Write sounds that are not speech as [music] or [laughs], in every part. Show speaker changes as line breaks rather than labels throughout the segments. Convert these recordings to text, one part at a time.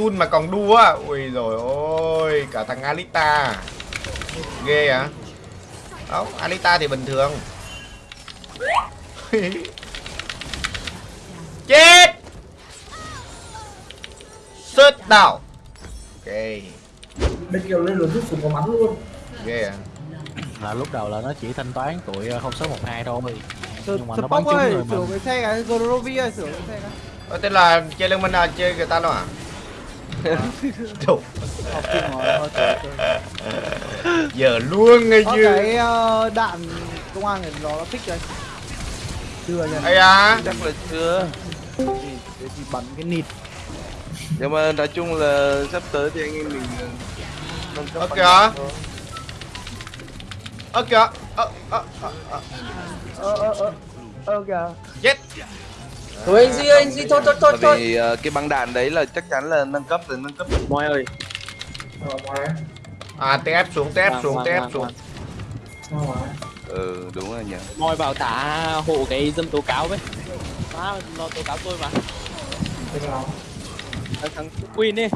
Tun mà còn đua Ui rồi ôi Cả thằng Alita. Ghê à Không Alita thì bình thường. [laughs] Chết! Sớt đảo. Ok.
Bên kia lên luôn rút súng có bắn luôn.
Ghê à
là lúc đầu là nó chỉ thanh toán tụi 0612 thôi.
Sửa
Nhưng mà nó bắn trúng người mà.
sửa cái xe cái Gorovi ơi, sửa cái xe cái.
Ờ, Tên là chơi Liên Minh à? Chơi người ta đâu à
Học rồi,
Giờ luôn ngay
Có
chứ
cái ờ, đạn công an đó nó thích rồi. Chưa nha.
Ây à
chắc là chưa.
Để thì bắn cái nịt.
Nhưng mà nói chung là sắp tới thì anh em mình ờ,
Ơ kìa. Ơ kìa. Ơ ơ ơ ơ.
Ơ ơ ơ Ơ kìa.
Chết
Thôi anh Duy ơi, anh Duy thôi thôi thôi thôi
vì ờ, cái băng đạn đấy là chắc chắn là nâng cấp từ nâng cấp
Moi ơi.
À TF xuống TF xuống
Ngoan,
TF
ngoan,
xuống.
ừ đúng rồi nhỉ.
Moi vào tả hộ cái dân tố cáo với. Má, nó tố cáo tôi mà. Thằng, thằng Queen đi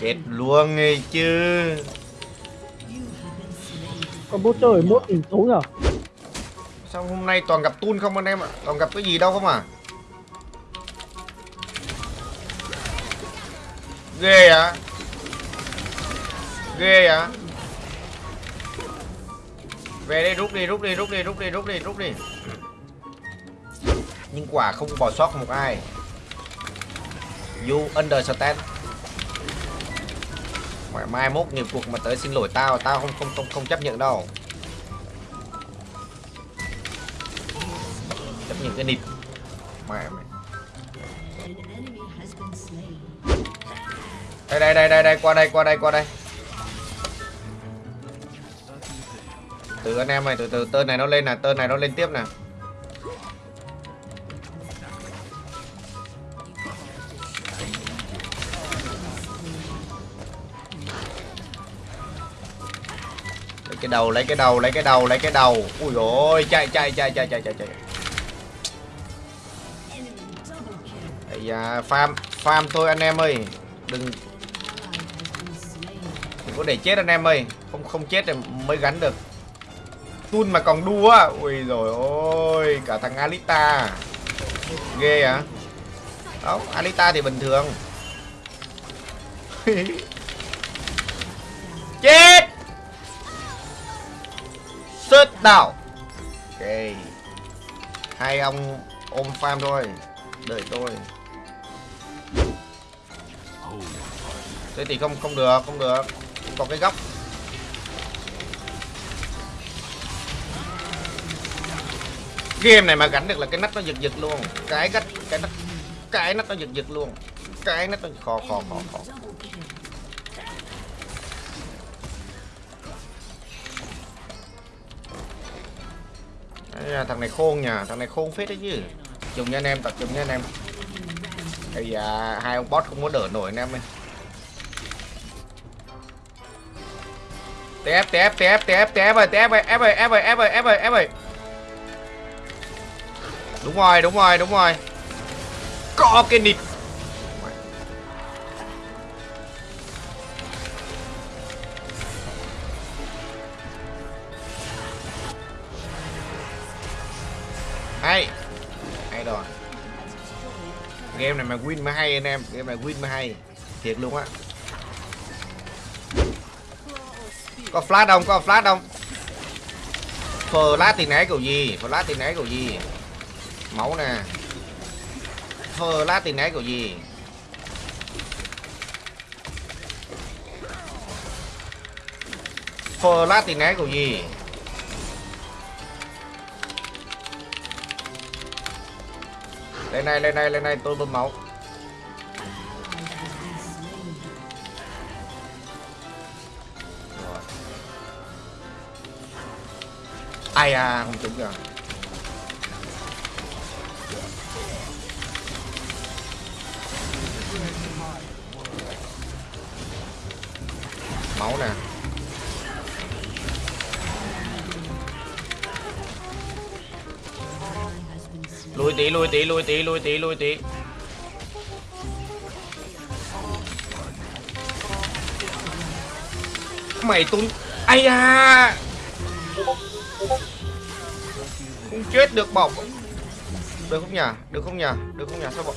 Chết luôn ngay chứ.
Con bút trời mốt hình số nhở
Sao hôm nay toàn gặp Tun không anh em ạ? Toàn gặp cái gì đâu không à? Ghê à? Ghê à? Về đây rút đi rút đi rút đi rút đi rút đi rút đi. Nhưng quả không bỏ sót một ai. You understand. Mai mai mốt nghiệp cuộc mà tới xin lỗi tao Tao không không không không chấp nhận đâu. Những cái nịt. Mẹ mày đây đây đây đây đây, qua đây qua đây qua đây. Từ anh em này, từ từ, tên này nó lên nè, tên này nó lên tiếp nè. Lấy cái đầu, lấy cái đầu, lấy cái đầu, lấy cái đầu. Ui rồi chạy chạy chạy chạy chạy chạy chạy. Ây da, à, farm, farm thôi anh em ơi. Đừng. Đừng có để chết anh em ơi. Không không chết thì mới gắn được. Tun mà còn đua Ui rồi ôi Cả thằng Alita. Ghê à Không, Alita thì bình thường. [laughs] Chết! Sớt đảo. Ok. Hai ông ôm farm thôi. Đợi tôi. Thế thì không không được, không được. Có cái góc. Game này mà gánh được là cái nách nó giật giật luôn. Cái gắt cái nách cái nách nó giật giật luôn. Cái nách nó khó khó khó khó. Đấy, thằng này khôn nha, thằng này khôn phết đấy chứ. Dùng nha anh em, tập trung nha anh em. thì da, hai ông boss không có đỡ nổi anh em ơi. TF TF TF TF TF rồi TF rồi, ép rồi, ép rồi, ép rồi, ép rồi, ép rồi. Đúng rồi đúng rồi đúng rồi. Có cái nịt Hay. Hay rồi. Game này mà win mới hay anh em Game này win mới hay. Thiệt luôn á. Có flash không? Có flash không? Flash thì né kiểu gì? Flash thì né kiểu gì? Máu nè Flash thì né kiểu gì? Flash thì né kiểu gì? Lên này, lên này, lên này, tôi bơm máu ai à không trúng rồi. Máu nè. Lùi tí lùi tí lùi tí lùi tí lùi tí. Mày tung ai à không chết được bọc được không nhỉ? Được không nhỉ? Được không nhỉ? Sao bọn,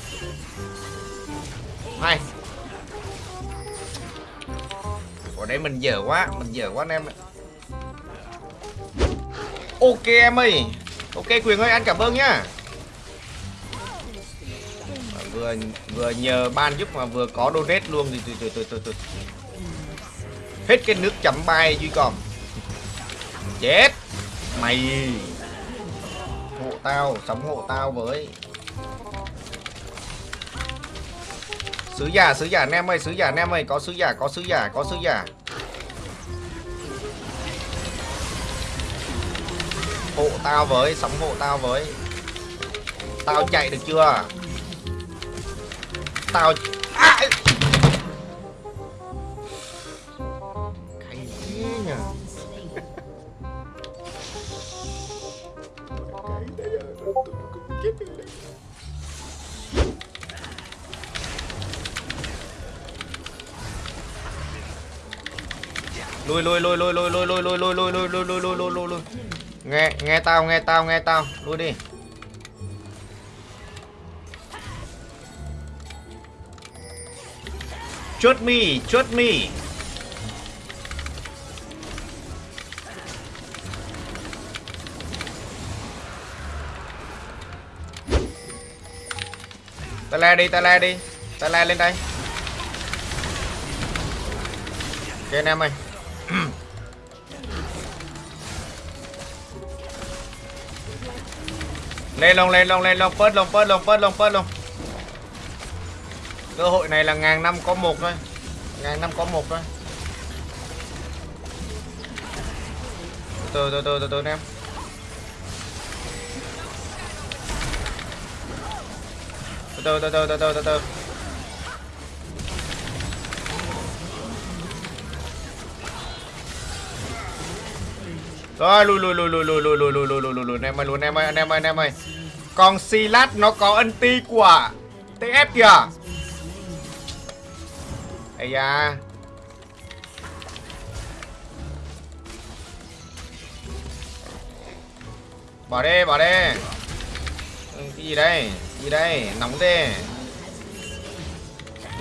hay ở đây mình dở quá. Mình dở quá anh em ạ. ok em ơi. Ok quyền ơi anh cảm ơn nhá. Vừa vừa nhờ ban giúp mà vừa có donate luôn thì từ từ từ từ từ. Hết cái nước chấm bay duy còn. Chết mày. Hộ tao sống hộ tao với. Sứ giả sứ giả anh em ơi, sứ giả anh em ơi, có sứ giả, có sứ giả, có sứ giả. Hộ tao với sống hộ tao với. Tao chạy được chưa? Tao à! Hay thế nhờ lui lui lui lui lui lui lui lui lui lui lui lui lui lui lui lùi nghe nghe tao nghe tao nghe tao lui đi chốt mi chốt mi le đi, ta le đi. Ta le lên đây. Ok, anh em ơi. [clears throat] Lên lông lên lông lên lông phớt lông phớt lông phớt lông phớt lông cơ hội này là ngàn năm có một thôi. Ngàn năm có một thôi. Từ từ từ từ từ em. Từ từ từ từ từ từ từ rồi lùi lùi lùi lùi lùi lùi lùi lùi lùi lùi lùi lùi em ơi lùi em ơi anh em ơi anh em ơi còn Silat nó có ân ti của TF kìa Ây da Bỏ đi bỏ đi Cái gì đây gì đây? Nóng thế.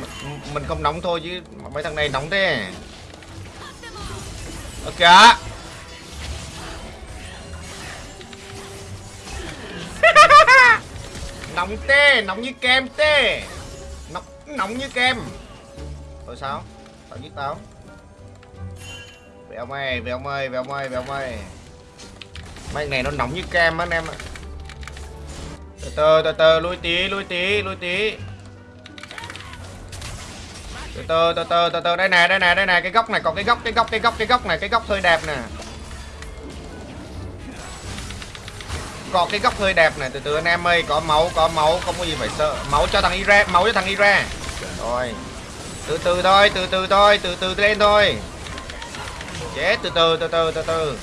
M Mình không nóng thôi chứ mấy thằng này nóng thế. Ok [laughs] nóng tê nóng như kem tê nóng nóng như kem. Rồi sao? Tao giết tao. Về ông ơi về ông ơi về ông ơi về ông ơi. Mấy này nó nóng như kem á anh em ạ từ từ từ từ, lui tí lui tí lui tí. Từ từ từ từ từ từ. Đây nè đây nè đây nè, cái góc này, còn cái góc cái góc cái góc cái góc này, cái góc hơi đẹp nè. Còn cái góc hơi đẹp này, từ từ anh em ơi, có máu có máu, không có gì phải sợ. Máu cho thằng Ira, máu cho thằng Ira. Rồi. Từ từ thôi, từ từ thôi, từ từ lên thôi. Chết, từ từ từ từ từ từ.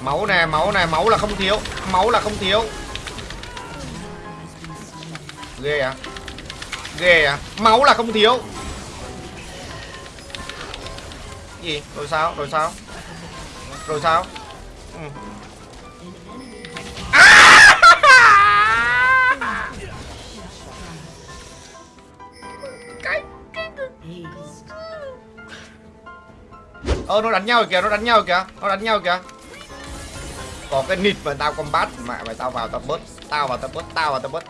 Máu nè máu nè, máu là không thiếu, máu là không thiếu ghê à? Ghê à? Máu là không thiếu. Gì? Rồi sao? Rồi sao? Rồi sao? Ừ. À! Ơ nó đánh nhau rồi kìa, nó đánh nhau rồi kìa, nó đánh nhau rồi kìa. Có cái nịt mà tao combat mẹ mày tao vào tao bớt, tao vào tao bớt, tao vào tao bớt.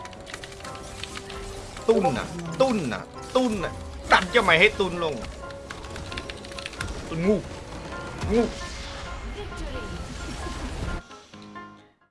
ตุ้นน่ะ ตุ้นน่ะ ตุ้นน่ะตัดจะไม่ให้ตุ้นลงตุ้นงูงู